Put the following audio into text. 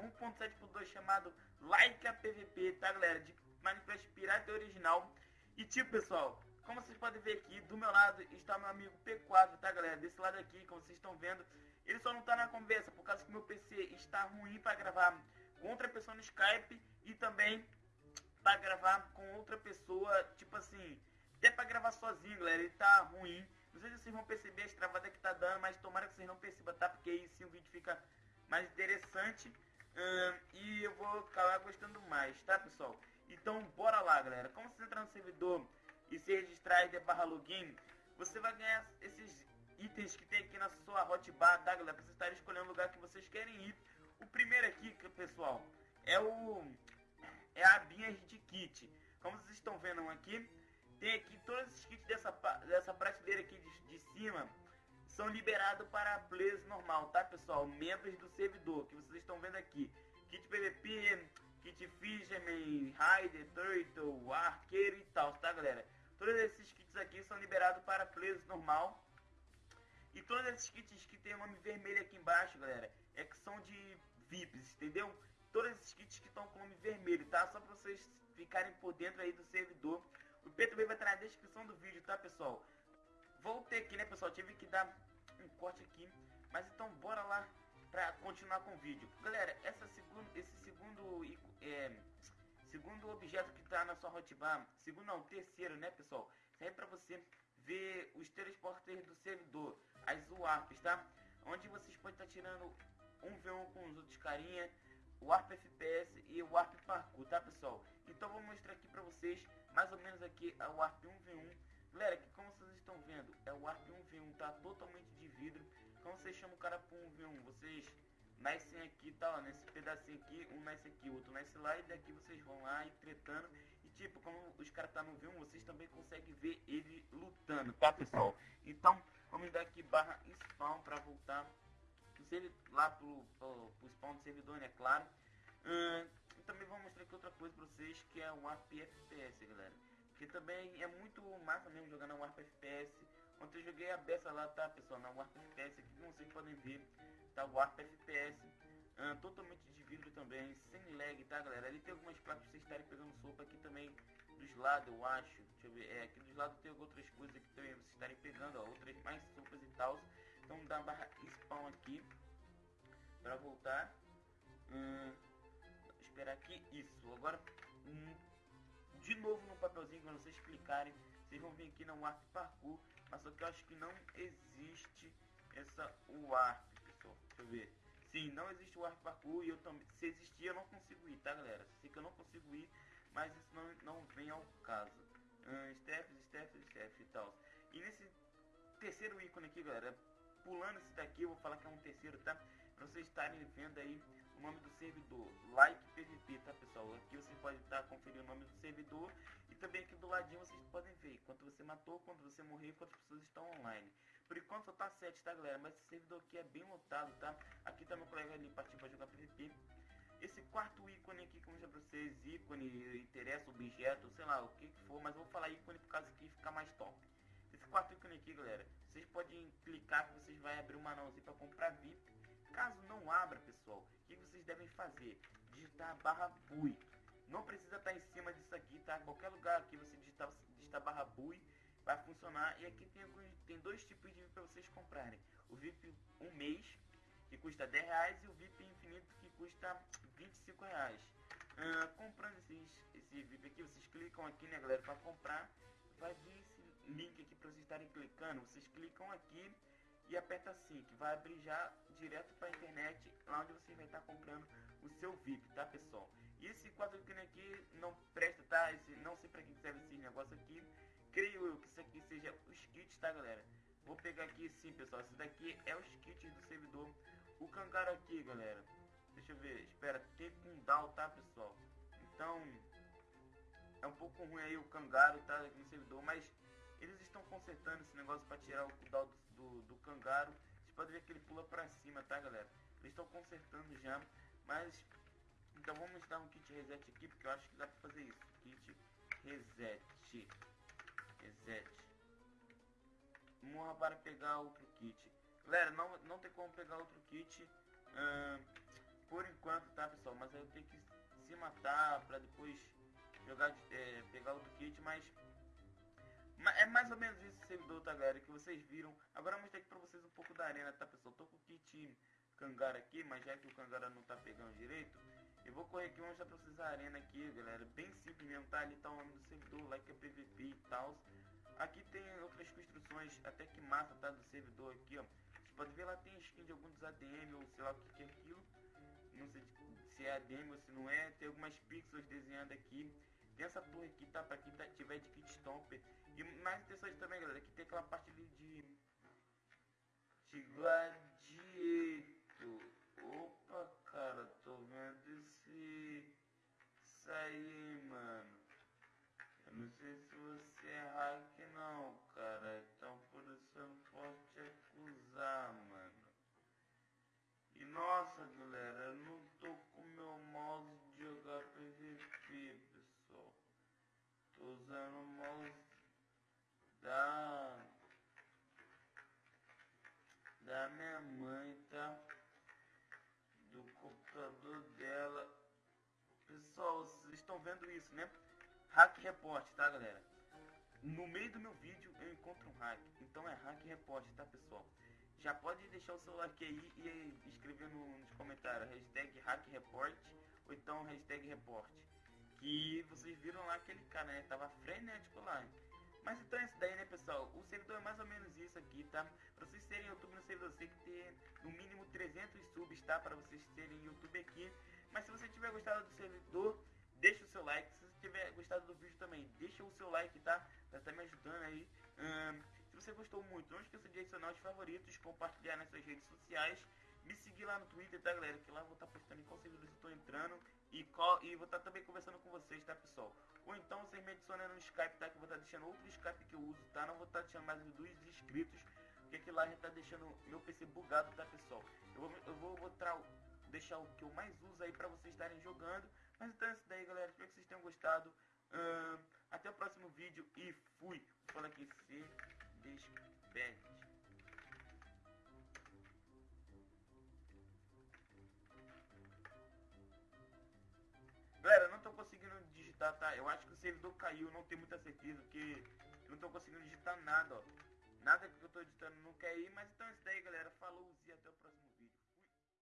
1.7.2 chamado Like a PVP, tá galera? De Minecraft Pirata Original. E tipo, pessoal, como vocês podem ver aqui, do meu lado está meu amigo P4, tá galera? Desse lado aqui, como vocês estão vendo, ele só não tá na conversa por causa que meu PC está ruim para gravar com outra pessoa no Skype e também para gravar com outra pessoa, tipo assim, até para gravar sozinho, galera, ele tá ruim. Não sei se vocês vão perceber as travadas que tá dando, mas tomara que vocês não percebam, tá? Porque aí sim o vídeo fica mais interessante uh, e eu vou acabar gostando mais, tá, pessoal? Então, bora lá, galera. Como você entrar no servidor e se registrar e barra login, você vai ganhar esses itens que tem aqui na sua hotbar, tá, galera? Pra vocês estarem escolhendo o lugar que vocês querem ir. O primeiro aqui, pessoal, é o é a abinha de kit. Como vocês estão vendo aqui, tem aqui todos os kits dessa, dessa prateleira aqui de, de cima são liberados para players normal, tá pessoal? Membros do servidor, que vocês estão vendo aqui. Kit PVP, kit Fisherman, Rider, Turtle, Arqueiro e tal, tá galera? Todos esses kits aqui são liberados para players normal. E todos esses kits que tem o nome vermelho aqui embaixo, galera, é que são de VIPs, entendeu? Todos esses kits que estão com o nome vermelho, tá? Só para vocês ficarem por dentro aí do servidor. O P também vai estar na descrição do vídeo, tá, pessoal? Voltei aqui, né, pessoal? Tive que dar um corte aqui. Mas então, bora lá pra continuar com o vídeo. Galera, essa segundo, esse segundo... É, segundo objeto que tá na sua hotbar, segundo não, terceiro, né, pessoal? Serve pra você ver os transportes do servidor, as warps, tá? Onde vocês podem estar tá tirando um v1 com os outros carinha, o Warp FPS e o Warp Parkour, tá pessoal? Então vou mostrar aqui pra vocês, mais ou menos aqui, a Warp 1v1. Galera, aqui como vocês estão vendo, é o Warp 1v1, tá totalmente de vidro. Como vocês chamam o cara pro 1v1? Vocês nascem aqui, tá ó, nesse pedacinho aqui, um nasce aqui, outro nasce lá, e daqui vocês vão lá e. E tipo, como os caras tá no V1, vocês também conseguem ver ele lutando, tá pessoal? Então, vamos dar aqui barra spawn pra voltar lá pro, pro, pro spawn do servidor, né, claro. Hum, também vou mostrar aqui outra coisa pra vocês, que é o Warp FPS, galera. Que também é muito massa mesmo jogar na Warp FPS. Ontem eu joguei a beça lá, tá, pessoal, na Warp FPS, aqui como vocês podem ver, tá Warp FPS. Hum, totalmente de vidro também, sem lag, tá, galera? Ali tem algumas placas pra vocês estarem pegando sopa aqui também dos lados, eu acho. Deixa eu ver. É, aqui dos lados tem outras coisas aqui também vocês estarem pegando, ó. Outras mais sopas e tal. Então dá barra spawn aqui. Pra voltar. Hum, esperar aqui. Isso. Agora, hum, de novo no papelzinho, quando vocês clicarem, vocês vão vir aqui no Warp Parkour. Mas só que eu acho que não existe essa Warp, pessoal. Deixa eu ver. Sim, não existe o Warp Parkour e eu também. Se existir, eu não consigo ir, tá, galera? Sei que eu não consigo ir mas isso não, não vem ao caso. Uh, steps, steps, steps e tal. E nesse terceiro ícone aqui, galera, pulando esse daqui, eu vou falar que é um terceiro, tá? Pra vocês estarem vendo aí o nome do servidor, Like PVP, tá pessoal? Aqui você pode estar tá conferindo o nome do servidor e também aqui do ladinho vocês podem ver quanto você matou, quanto você morreu, quantas pessoas estão online. Por enquanto só tá 7, tá galera? Mas esse servidor aqui é bem lotado, tá? Aqui tá meu colega ali partindo pra jogar PVP. Esse quarto ícone aqui, como já pra vocês, ícone, interessa, objeto, sei lá, o que, que for, mas eu vou falar ícone por causa que fica mais top. Esse quarto ícone aqui, galera, vocês podem clicar que vocês vão abrir uma anãozinho para comprar VIP. Caso não abra, pessoal, que vocês devem fazer? Digitar barra BUI. Não precisa estar em cima disso aqui, tá? Qualquer lugar aqui você digitar, digitar barra BUI vai funcionar. E aqui tem, tem dois tipos de VIP para vocês comprarem. O VIP um mês que custa 10 reais e o VIP infinito que custa 25 reais. Uh, comprando esses, esse VIP aqui, vocês clicam aqui, né, galera, para comprar. Vai vir esse link aqui para vocês estarem clicando. Vocês clicam aqui e aperta assim, que vai abrir já direto para a internet, lá onde você vai estar comprando o seu VIP, tá, pessoal? E esse quadro aqui não presta, tá? Esse, não sei para que serve esse negócio aqui. Creio eu que isso aqui seja os kits, tá, galera? Vou pegar aqui sim, pessoal. Esse daqui é os kits do servidor o Kangaroo aqui, galera. Deixa eu ver. Espera, tem Kundal, tá, pessoal? Então, é um pouco ruim aí o Kangaroo, tá, no servidor. Mas eles estão consertando esse negócio para tirar o Kundal do, do, do Kangaroo. Vocês podem ver que ele pula para cima, tá, galera? Eles estão consertando já. Mas, então vamos dar um kit reset aqui, porque eu acho que dá para fazer isso. Kit reset. Reset. Morra para pegar outro kit. Galera, não, não tem como pegar outro kit. Uh, por enquanto, tá, pessoal? Mas eu tenho que se matar pra depois jogar, é, pegar outro kit, mas é mais ou menos isso o servidor, tá, galera? Que vocês viram. Agora eu mostrei aqui pra vocês um pouco da arena, tá, pessoal? Tô com o kit Kangara aqui, mas já que o Kangara não tá pegando direito, eu vou correr aqui e mostrar pra vocês a arena aqui, galera. Bem simples mesmo, tá? Ali tá o nome do servidor, like é PVP e tal. Aqui tem outras construções, até que massa, tá? Do servidor aqui, ó. Pode ver lá tem skin de alguns ADM ou sei lá o que, que é aquilo. Não sei se é ADM ou se não é. Tem algumas pixels desenhando aqui. Tem essa torre aqui, tá? Pra quem tá, tiver de kit stomper. E mais interessante também, galera, que tem aquela parte ali de... De Opa, cara, tô vendo esse... Aí, mano. Eu não sei se você é hack não, cara. Então por isso eu não posso te acusar, mano. E nossa, galera, eu não tô com meu mouse de jogar PVP, pessoal. Tô usando o mouse da da minha mãe, estão vendo isso, né? Hack Report, tá, galera? No meio do meu vídeo eu encontro um hack. Então é Hack Report, tá, pessoal? Já pode deixar o seu like aí e escrever no, nos comentários hashtag Hack Report ou então hashtag Report. Que vocês viram lá aquele cara, né? Tava frenético lá. Mas então é isso daí, né, pessoal? O servidor é mais ou menos isso aqui, tá? Pra vocês serem YouTube no servidor, você tem que ter no mínimo 300 subs, tá? Pra vocês terem YouTube aqui. Mas se você tiver gostado do servidor, deixa o seu like. Se você tiver gostado do vídeo também, deixa o seu like, tá? Estar tá me ajudando aí. se você gostou muito, não esqueça de adicionar os favoritos, compartilhar nas suas redes sociais. Me seguir lá no Twitter, tá, galera? Que lá eu vou estar tá postando em qual servidor eu estou entrando. E, qual, e vou estar tá também conversando com vocês, tá, pessoal? Ou então vocês me adicionam no Skype, tá? Que eu vou estar tá deixando outro Skype que eu uso, tá? Não vou estar tá deixando mais dos inscritos. Porque aqui lá já tá deixando meu PC bugado, tá, pessoal? Eu vou, eu vou botar, deixar o que eu mais uso aí pra vocês estarem jogando. Mas então é isso daí, galera. Espero que vocês tenham gostado. Até o próximo vídeo e fui. Fala aqui, se despede. Galera, não tô conseguindo digitar, tá? Eu acho que o servidor caiu, não tenho muita certeza, porque não tô conseguindo digitar nada, ó. Nada que eu tô editando não quer ir, mas então é isso daí, galera. Falou e até o próximo